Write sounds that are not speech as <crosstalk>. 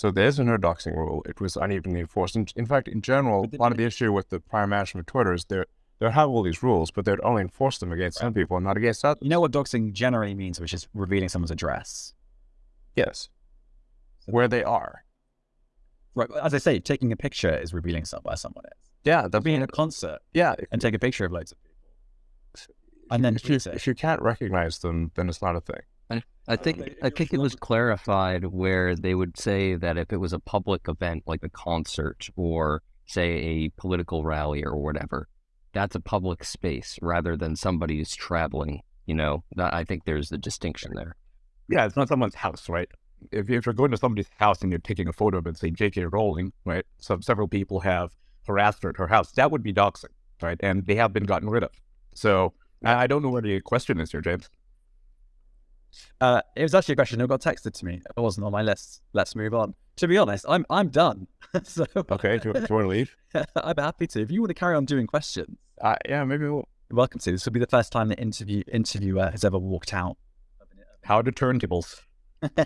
So there is a no doxing rule. It was unevenly enforced. And in fact, in general, a lot of the issue with the prior management of Twitter is they they have all these rules, but they'd only enforce them against some people, not against others. You know what doxing generally means, which is revealing someone's address. Yes. Where they are. Right. As I say, taking a picture is revealing some where someone is. Yeah, that'd Be in a concert yeah. and take a picture of loads of people. And then if you, if you can't recognize them, then it's not a thing. I, think I think it was clarified where they would say that if it was a public event like a concert or say a political rally or whatever, that's a public space rather than somebody who's traveling. You know, that, I think there's the distinction there. Yeah, it's not someone's house, right? If, if you're going to somebody's house and you're taking a photo of it, say J.K. Rowling, right? Some several people have harassed her at her house. That would be doxing, right? And they have been gotten rid of. So I, I don't know where the question is here, James. Uh, it was actually a question that got texted to me. It wasn't on my list. Let's move on. To be honest, I'm I'm done. <laughs> so Okay, do, you- do you want to leave? <laughs> I'm happy to. If you want to carry on doing questions, Uh, yeah, maybe we'll. welcome to. This will be the first time the interview interviewer has ever walked out. How to turntables. <laughs>